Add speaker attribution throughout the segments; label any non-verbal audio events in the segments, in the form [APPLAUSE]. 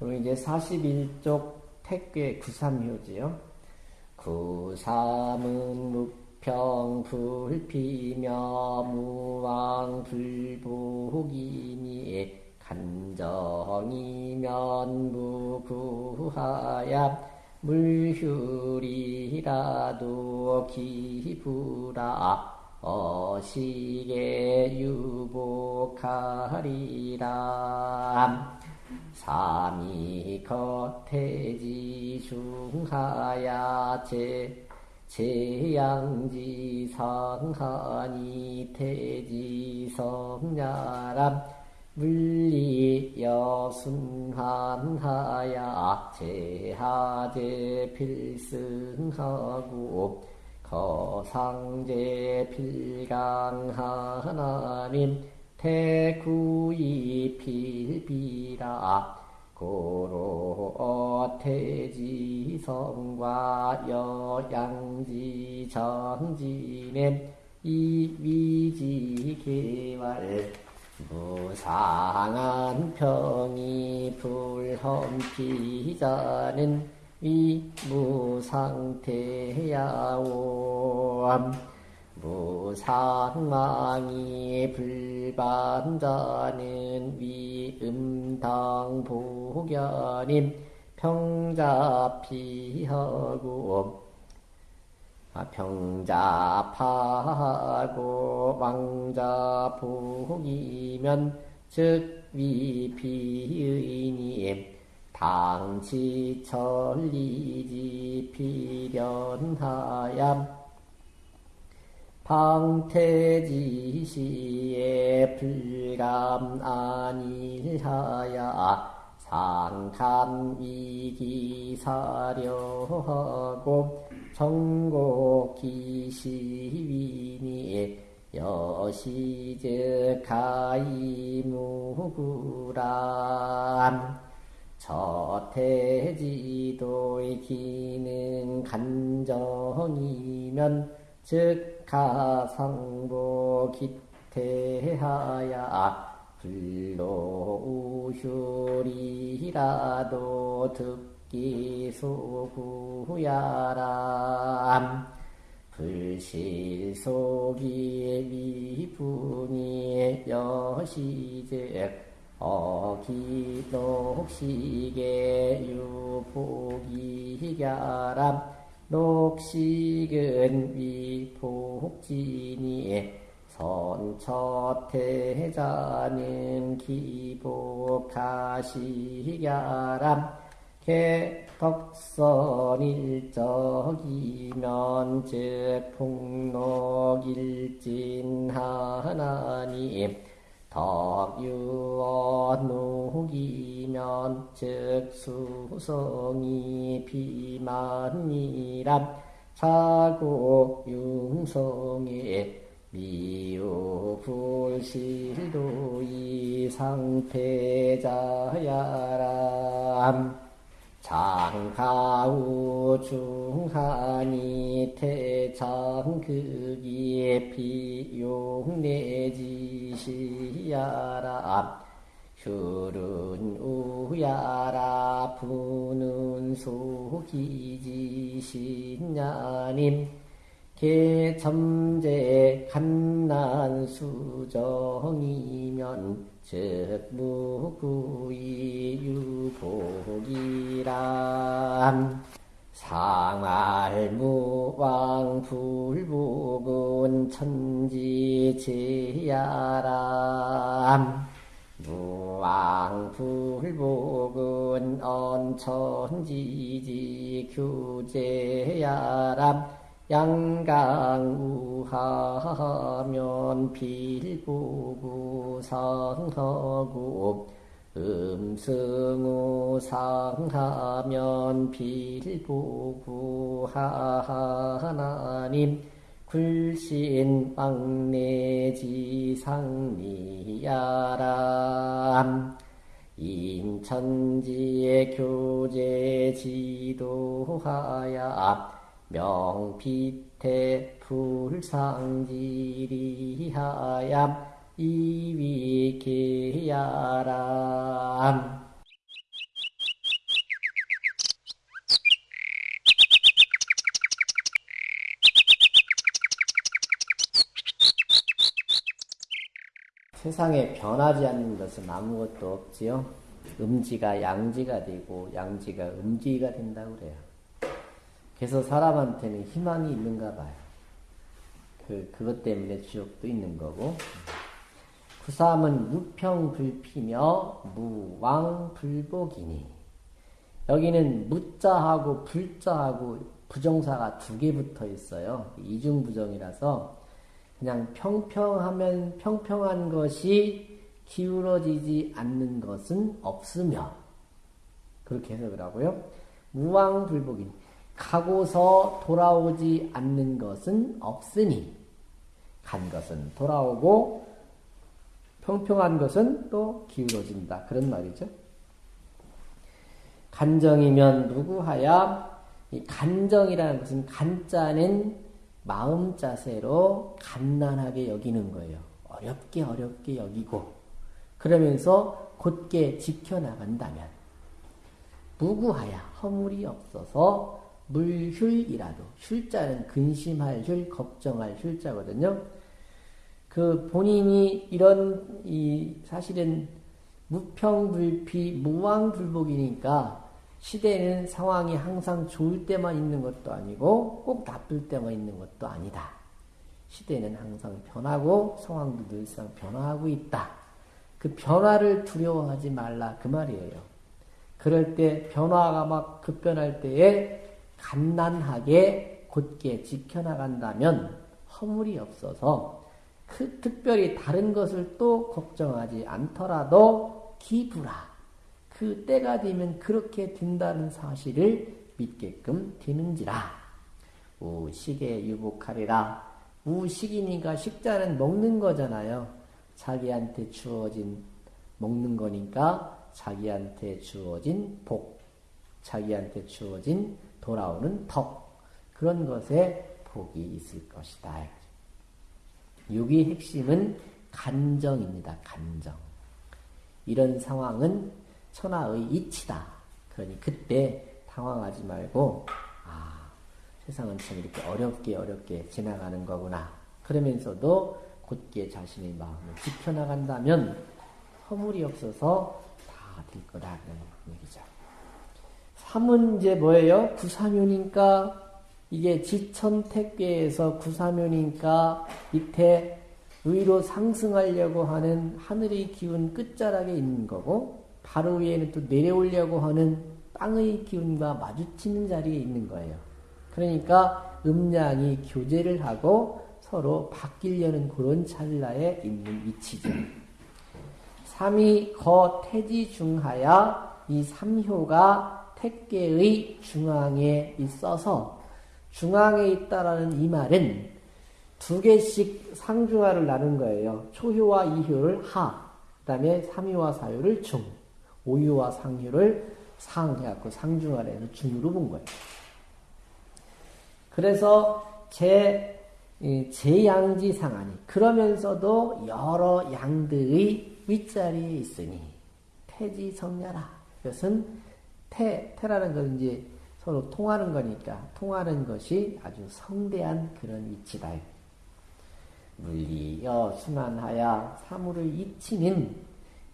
Speaker 1: 그럼 이제 41쪽 택괴 구삼효지요. 구삼은 무평 불피며 무왕 불복이니 간정이면 무구하야 물휴리라도 기부라 어시게 유복하리라 삼이 겉태지 중하야 제 제양지 성하니 태지 성야람 물리 여순한하야 제하제 필승하고 거상제 필강하나님 태구이 필비라 고로 태지성과 여양지 정지냄 이위지 개월 무상한 평이 불험피자는 위무상태야옴 무상망이 불반자는 위음당복견임 평자피하고 아, 평자파하고 왕자복이면 즉 위피의님 당치천리지 필연하얌 방태지시에 불감 아니하야 상감이기사려하고 정곡기시위니 여시즉 가이무구람 저태지도의 기능 간정이면 즉 가상보 기태하야 불로우효리라도 듣기 소구야람. 불실속이 미분이 여시즉 어기녹시게 유복이야람 녹식은 위복지니 선처태자는 기복하시야람. 개덕선일적이면 즉 폭록일진하나님 덕유언옥이면 즉 수성이 비만이람 차고 융성에 미우불실도 이상패자야람 장가우 중하니 태창극이 비용내지시야람 휴른 우야라 부는 소기지신야님. 개첨제 간난수정이면 즉 무구이 유복이람 상알무왕 불복은 천지제야람 무왕 불복은 언천지지 규제야람 양강우하면 필부구 상하고 음승우상하면 필부구 하나님 굴신 왕내지상미야람 인천지의 교제 지도하야 명피태 불상지리하얌 이위케야람 세상에 변하지 않는 것은 아무것도 없지요. 음지가 양지가 되고 양지가 음지가 된다고 그래요. 그래서 사람한테는 희망이 있는가 봐요. 그, 그것 때문에 지옥도 있는 거고. 구삼은 무평불피며 무왕불복이니. 여기는 무자하고 불자하고 부정사가 두 개 붙어 있어요. 이중부정이라서 그냥 평평하면 평평한 것이 기울어지지 않는 것은 없으며 그렇게 해석을 하고요. 무왕불복인 가고서 돌아오지 않는 것은 없으니 간 것은 돌아오고 평평한 것은 또 기울어진다. 그런 말이죠. 간정이면 누구하야 이 간정이라는 것은 간자는 마음 자세로 간단하게 여기는 거예요. 어렵게 어렵게 여기고 그러면서 곧게 지켜나간다면 무구하야 허물이 없어서 물휴이라도 휴자는 근심할 휴, 걱정할 휴자거든요. 그 본인이 이런 이 사실은 무평불피 무왕불복이니까 시대는 상황이 항상 좋을 때만 있는 것도 아니고 꼭 나쁠 때만 있는 것도 아니다. 시대는 항상 변하고 상황도 늘상 변화하고 있다. 그 변화를 두려워하지 말라 그 말이에요. 그럴 때 변화가 막 급변할 때에 간단하게 곧게 지켜나간다면 허물이 없어서 그 특별히 다른 것을 또 걱정하지 않더라도 기부라. 그 때가 되면 그렇게 된다는 사실을 믿게끔 되는지라. 우식에 유복하리라. 우식이니까 식자는 먹는 거잖아요. 자기한테 주어진 먹는 거니까 자기한테 주어진 복, 자기한테 주어진 돌아오는 덕 그런 것에 복이 있을 것이다. 여기 핵심은 간정입니다. 간정. 이런 상황은 천하의 이치다. 그러니 그때 당황하지 말고 아 세상은 참 이렇게 어렵게 어렵게 지나가는 거구나. 그러면서도 곧게 자신의 마음을 지켜나간다면 허물이 없어서 다 될. 그런 얘기죠. 3은 이제 뭐예요? 구사묘니까 이게 지천택계에서 구사묘니까 밑에 위로 상승하려고 하는 하늘의 기운 끝자락에 있는 거고 바로 위에는 또 내려오려고 하는 땅의 기운과 마주치는 자리에 있는 거예요. 그러니까 음양이 교제를 하고 서로 바뀌려는 그런 찰나에 있는 위치죠. 삼이 거 태지 중하야 이 삼효가 택계의 중앙에 있어서 중앙에 있다라는 이 말은 두 개씩 상중하를 나눈 거예요. 초효와 이효를 하, 그 다음에 삼효와 사효를 중, 오효와 상효를 상 해갖고 상중하를 해서 중으로 본 거예요. 그래서 제, 제양지 상하니, 그러면서도 여러 양들의 윗자리에 있으니, 태지 성야라. 이것은 태, 태라는 건 이제 서로 통하는 거니까, 통하는 것이 아주 성대한 그런 위치다. 물리 여 순환하야 사물을 잊치는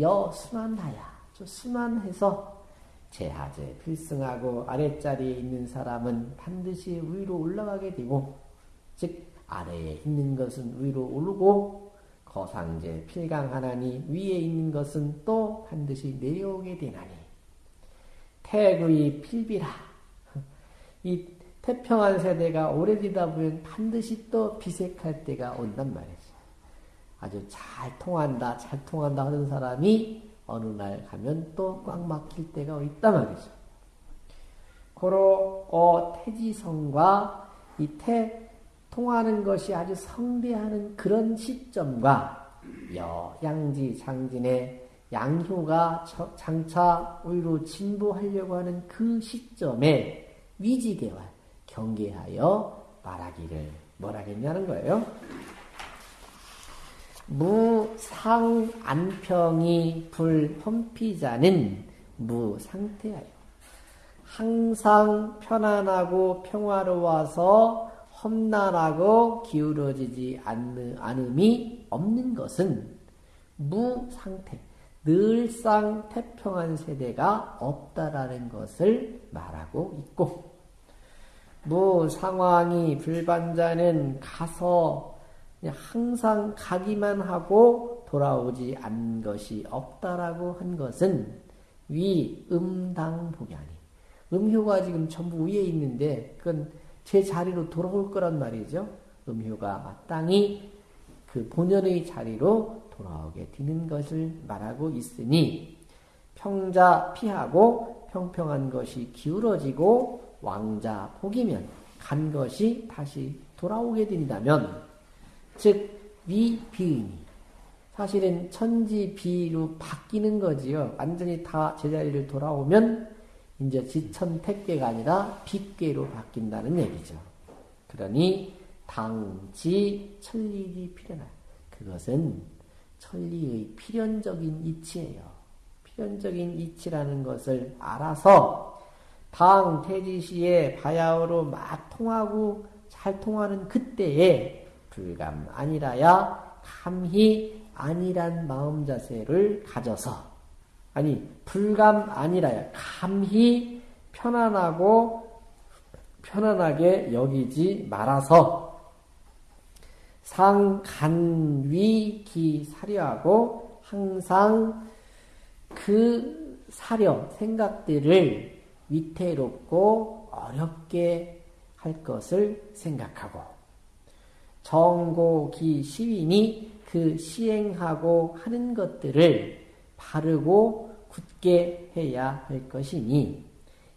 Speaker 1: 여 순환하야 저 순환해서 제하제 필승하고 아랫자리에 있는 사람은 반드시 위로 올라가게 되고 즉 아래에 있는 것은 위로 오르고 거상제 필강하나니 위에 있는 것은 또 반드시 내려오게 되나니 태의 필비라 이 태평한 세대가 오래되다 보면 반드시 또 비색할 때가 온단 말이죠. 아주 잘 통한다, 잘 통한다 하는 사람이 어느 날 가면 또 꽉 막힐 때가 있단 말이죠. 고로 어 태지성과 이 태 통하는 것이 아주 성대하는 그런 시점과 여 양지 장진의 양효가 장차 위로 진보하려고 하는 그 시점에 위지개와 경계하여 말하기를 뭐라겠냐는 거예요. 무상안평이 불헌피자는 무상태하여 항상 편안하고 평화로워서 험난하고 기울어지지 않음이 없는 것은 무상태, 늘상 태평한 세대가 없다라는 것을 말하고 있고, 무 상황이 불반자는 가서 항상 가기만 하고 돌아오지 않는 것이 없다라고 한 것은 위 음당복이 아니. 음효가 지금 전부 위에 있는데 그건 제 자리로 돌아올 거란 말이죠. 음효가 마땅히 그 본연의 자리로 돌아오게 되는 것을 말하고 있으니 평자 피하고 평평한 것이 기울어지고 왕자 복이면 간 것이 다시 돌아오게 된다면 즉 위비인이 사실은 천지비로 바뀌는 거지요. 완전히 다 제자리를 돌아오면 이제 지천택계가 아니라 빛계로 바뀐다는 얘기죠. 그러니 당지 천리이 필연하. 그것은 천리의 필연적인 이치예요. 필연적인 이치라는 것을 알아서 당 태지시에 바야흐로 막 통하고 잘 통하는 그때에 불감 아니라야 감히 아니란 마음 자세를 가져서 아니 불감 아니라야 감히 편안하고 편안하게 여기지 말아서 상간위기 사려하고 항상 그 사려 생각들을 위태롭고 어렵게 할 것을 생각하고 정고기 시인이 그 시행하고 하는 것들을 바르고 굳게 해야 할 것이니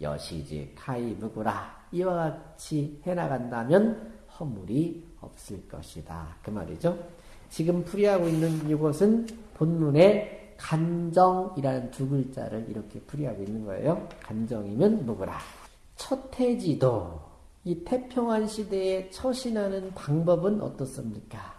Speaker 1: 여시지 카이브구라. 이와 같이 해나간다면 허물이 없을 것이다. 그 말이죠. 지금 풀이하고 있는 이것은 본문에 간정이라는 두 글자를 이렇게 풀이하고 있는 거예요. 간정이면 누구라. 첫해지도 이 태평한 시대에 처신하는 방법은 어떻습니까?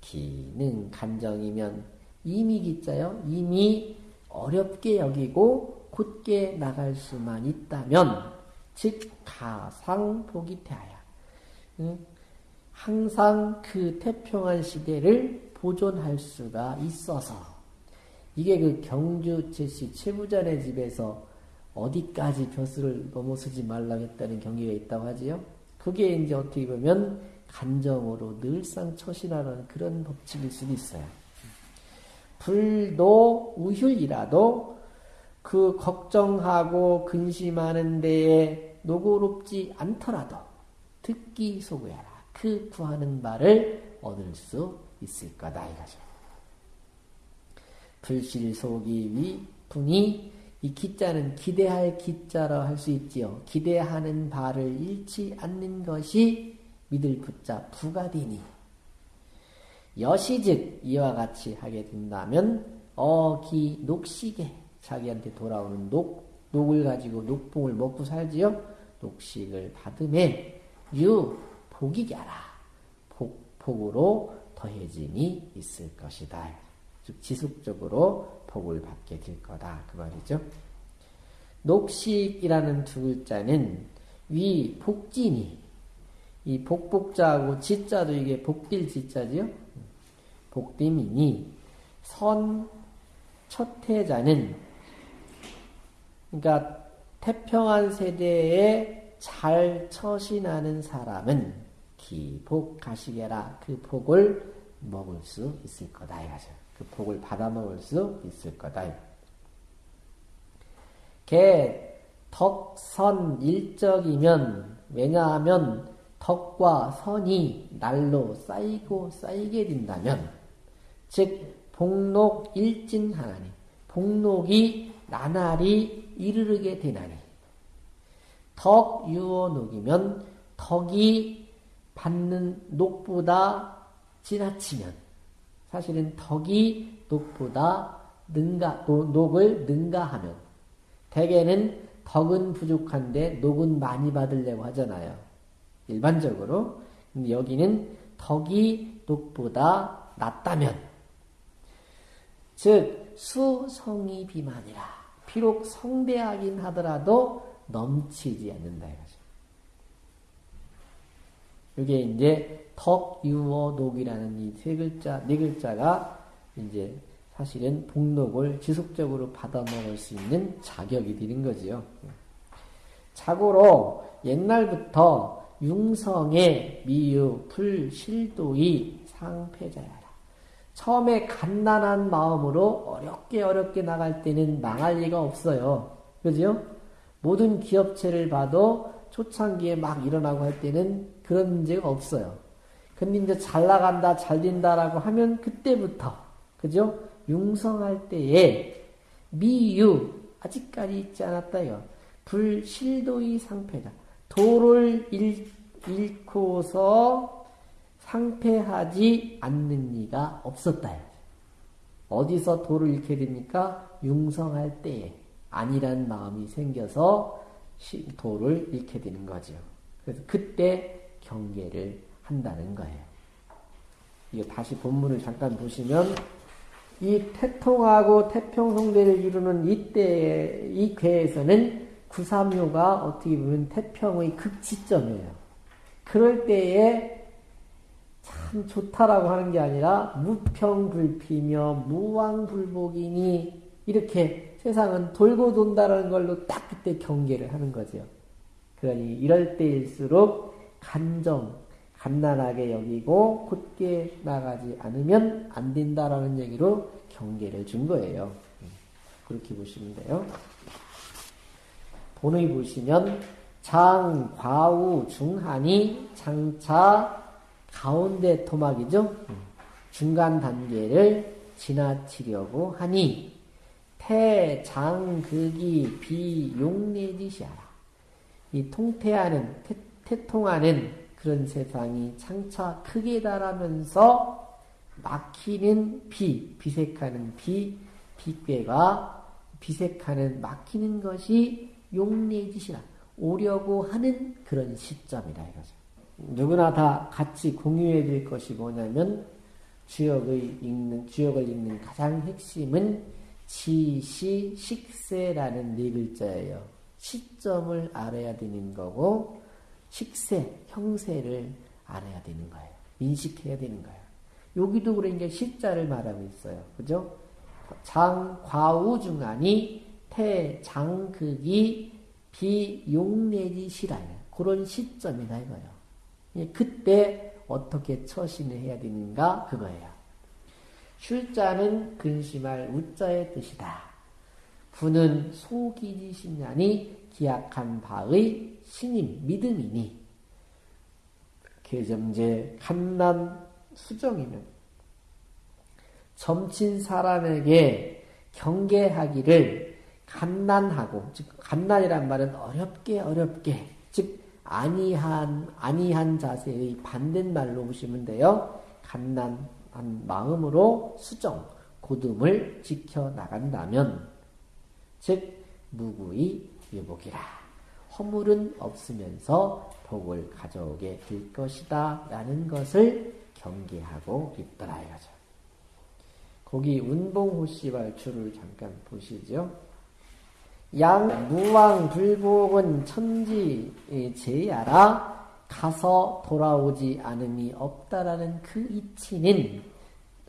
Speaker 1: 기는 간정이면 이미 기자요. 이미 어렵게 여기고 곧게 나갈 수만 있다면 즉 가상 보기 태하야. 항상 그 태평한 시대를 보존할 수가 있어서 이게 그 경주 제시 최부자네 집에서 어디까지 벼슬을 넘어서지 말라고 했다는 경기가 있다고 하지요. 그게 이제 어떻게 보면 간정으로 늘상 처신하는 그런 법칙일 수도 있어요. 불도 우휼이라도 그 걱정하고 근심하는 데에 노고롭지 않더라도 듣기 소구해라. 그 구하는 바를 얻을 수 있을 거다 이거죠. 불실속이 위 분이 이 기자는 기대할 기자라 할 수 있지요. 기대하는 바를 잃지 않는 것이 믿을 부자 부가 되니 여시즉 이와 같이 하게 된다면 어기 녹식에 자기한테 돌아오는 녹 녹을 가지고 녹봉을 먹고 살지요. 녹식을 받음에 유 복이겨라. 복, 복으로 더해짐이 있을 것이다. 즉 지속적으로 복을 받게 될 거다. 그 말이죠. 녹식이라는 두 글자는 위 복진이 이 복복자하고 지자도 이게 복딜 지자지요. 복dim이니 선 첫해자는 그러니까 태평한 세대에 잘 처신하는 사람은 기복 가시게라 그 복을 먹을 수 있을 거다 이거죠. 그 복을 받아 먹을 수 있을 거다. 개 덕선 일적이면 왜냐하면 덕과 선이 날로 쌓이고 쌓이게 된다면 즉 복록 일진 하나니 복록이 나날이 이르르게 되나니 덕 유어녹이면 덕이 받는 녹보다 지나치면 사실은 덕이 녹보다 능가 녹을 능가하면 대개는 덕은 부족한데 녹은 많이 받으려고 하잖아요. 일반적으로 여기는 덕이 녹보다 낮다면 즉 수성이 비만이라 비록 성대하긴 하더라도 넘치지 않는다 이거죠. 이게 이제 덕, 유어, 녹이라는 이 세 글자, 네 글자가 이제 사실은 복록을 지속적으로 받아 먹을 수 있는 자격이 되는 거지요. 자고로 옛날부터 융성의 미유, 불, 실도의 상패자야라. 처음에 간단한 마음으로 어렵게 어렵게 나갈 때는 망할 리가 없어요. 그죠? 모든 기업체를 봐도 초창기에 막 일어나고 할 때는 그런 문제가 없어요. 근데 이제 잘 나간다, 잘 된다라고 하면 그때부터, 그죠? 융성할 때에 미유, 아직까지 있지 않았다요. 불실도의 상패다. 도를 잃, 잃고서 상패하지 않는 이가 없었다. 어디서 도를 잃게 됩니까? 융성할 때에 아니란 마음이 생겨서 도를 잃게 되는 거죠. 그래서 그때 경계를 한다는 거예요. 이거 다시 본문을 잠깐 보시면 이 태통하고 태평성대를 이루는 이때 이 궤에서는 구삼요가 어떻게 보면 태평의 극치점이에요. 그럴 때에 참 좋다라고 하는 게 아니라 무평불피며 무왕불복이니 이렇게 세상은 돌고 돈다라는 걸로 딱 그때 경계를 하는 거죠. 그러니 이럴 때일수록 간정, 간단하게 여기고 곧게 나가지 않으면 안 된다라는 얘기로 경계를 준 거예요. 그렇게 보시면 돼요. 본의 보시면 장, 과우, 중한이 장차 가운데 토막이죠. 중간 단계를 지나치려고 하니 태, 장, 극이, 비, 용내지시하라. 이 통태하는, 태, 태통하는 그런 세상이 장차 크게 달하면서 막히는 비, 비색하는 비, 비괴가 비색하는 막히는 것이 용내짓이라 오려고 하는 그런 시점이라 이거죠. 누구나 다 같이 공유해야 될 것이 뭐냐면 주역의 읽는 주역을 읽는 가장 핵심은 지시 식세라는 네 글자예요. 시점을 알아야 되는 거고 식세, 형세를 알아야 되는 거예요. 인식해야 되는 거예요. 여기도 그러니까 시자를 말하고 있어요. 그죠? 장, 과우 중하니 태, 장, 극이 비 용 내지 시라요. 그런 시점이다 이거예요. 예, 그때 어떻게 처신을 해야 되는가 그거예요. 쉴자는 근심할 우자의 뜻이다. 부는 소기지신냐니 기약한 바의 신임 믿음이니 개정제 칸난 수정이면 점친 사람에게 경계하기를 간난하고 즉 간난이란 말은 어렵게 어렵게 즉 아니한 아니한 자세의 반대말로 보시면 돼요. 간난한 마음으로 수정 고듬을 지켜 나간다면 즉 무구의 유복이라 허물은 없으면서 복을 가져오게 될 것이다 라는 것을 경계하고 있더라 이거죠. 거기 운봉호 씨발주를 잠깐 보시죠. 양 무왕 불복은 천지 제야라 가서 돌아오지 않음이 없다라는 그 이치는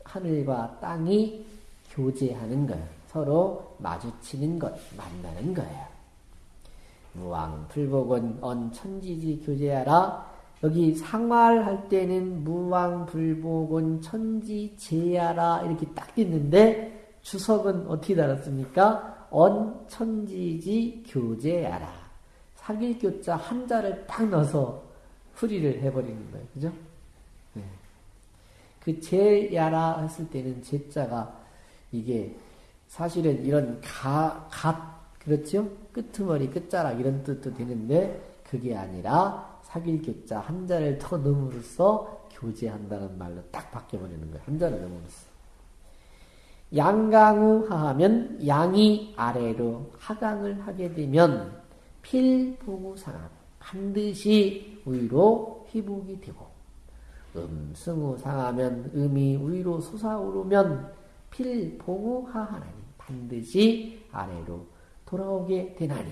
Speaker 1: 하늘과 땅이 교제하는 것, 서로 마주치는 것, 만나는 거예요. 무왕 불복은 언 천지지 교제하라 여기 상말할 때는 무왕 불복은 천지제야라 이렇게 딱 있는데 주석은 어떻게 달았습니까? 언 천지지 교제야라. 사길 교자 한자를 딱 넣어서 풀이를 해버리는 거예요. 그죠? 네. 그 제야라 했을 때는 제자가 이게 사실은 이런 가, 갓, 그렇죠? 끄트머리, 끝자락 이런 뜻도 되는데 그게 아니라 사길교자 한 자를 더 넣음으로써 교제한다는 말로 딱 바뀌어버리는 거예요. 한 자를 넣음으로써. 양강우 하하면 양이 아래로 하강을 하게 되면 필보구상함 반드시 위로 희복이 되고 음승우 상하면 음이 위로 솟아오르면 필보구하하나니 반드시 아래로 돌아오게 되나니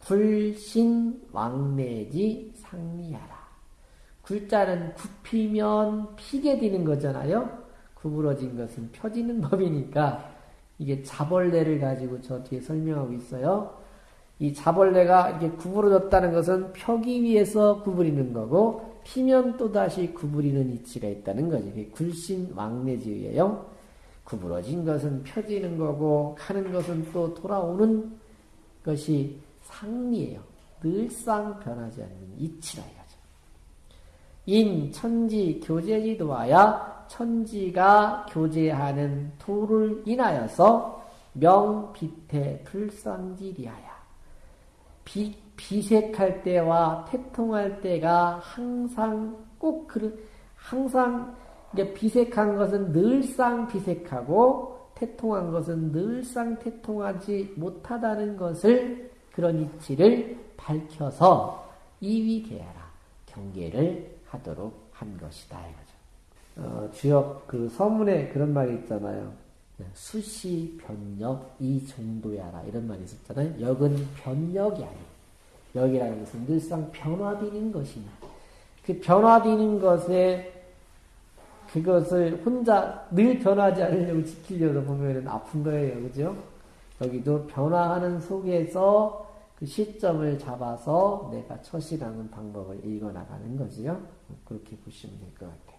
Speaker 1: 굴신 왕내지 상리하라. 굴자는 굽히면 피게 되는 거잖아요. 구부러진 것은 펴지는 [LAUGHS] 법이니까 이게 자벌레를 가지고 저 뒤에 설명하고 있어요. 이 자벌레가 이게 구부러졌다는 것은 펴기 위해서 구부리는 거고 피면 또다시 구부리는 이치가 있다는. 그게 굴신 왕래지예요. 구부러진 것은 펴지는 거고 하는 것은 또 돌아오는 것이 상리예요. 늘상 변하지 않는 이치라 이거죠. 인 천지 교제지도하야 천지가 교제하는 도를 인하여서 명비태 불상지리하야 비, 비색할 때와 태통할 때가 항상 꼭 그, 항상 비색한 것은 늘상 비색하고 태통한 것은 늘상 태통하지 못하다는 것을 그런 이치를 밝혀서 이위계하라 경계를 하도록 한 것이다 이거죠. 어, 주역 그 서문에 그런 말이 있잖아요. 수시 변역 이 정도야라 이런 말이 있었잖아요. 역은 변역이 아니에요. 역이라는 것은 늘상 변화되는 것이냐. 그 변화되는 것에 그것을 혼자 늘 변하지 않으려고 지키려고 보면 아픈 거예요. 그죠? 여기도 변화하는 속에서 그 시점을 잡아서 내가 처신하는 방법을 읽어나가는 거지요. 그렇게 보시면 될 것 같아요.